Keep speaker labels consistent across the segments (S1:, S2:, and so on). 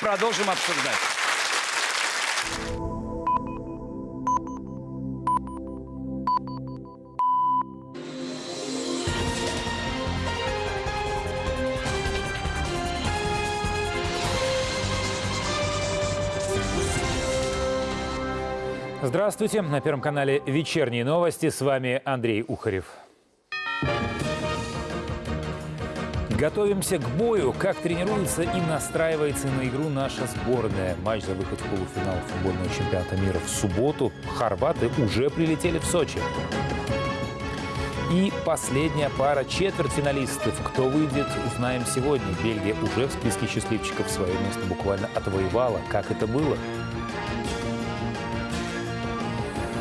S1: продолжим обсуждать.
S2: Здравствуйте. На Первом канале «Вечерние новости». С вами Андрей Ухарев. Готовимся к бою. Как тренируется и настраивается на игру наша сборная. Матч за выход в полуфинал футбольного чемпионата мира в субботу. Хорваты уже прилетели в Сочи. И последняя пара четвертьфиналистов. Кто выйдет, узнаем сегодня. Бельгия уже в списке счастливчиков свое место буквально отвоевала. Как это было?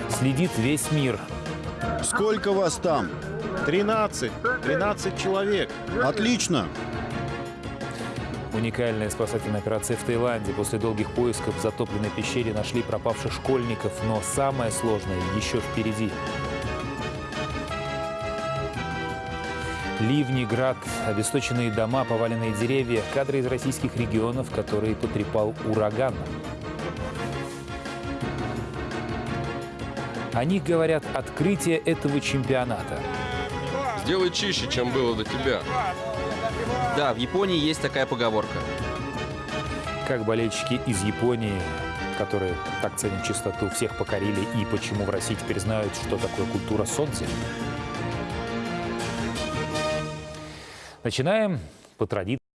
S2: Следит весь мир.
S3: Сколько вас там?
S4: 13. 13 человек.
S3: Отлично.
S2: Уникальная спасательная операция в Таиланде. После долгих поисков в затопленной пещере нашли пропавших школьников. Но самое сложное еще впереди. Ливни, град, обесточенные дома, поваленные деревья. Кадры из российских регионов, которые потрепал ураган. О них говорят открытие этого чемпионата.
S5: Сделай чище, чем было до тебя.
S6: Да, в Японии есть такая поговорка.
S2: Как болельщики из Японии, которые так ценят чистоту, всех покорили и почему в России теперь знают, что такое культура солнца. Начинаем по традиции.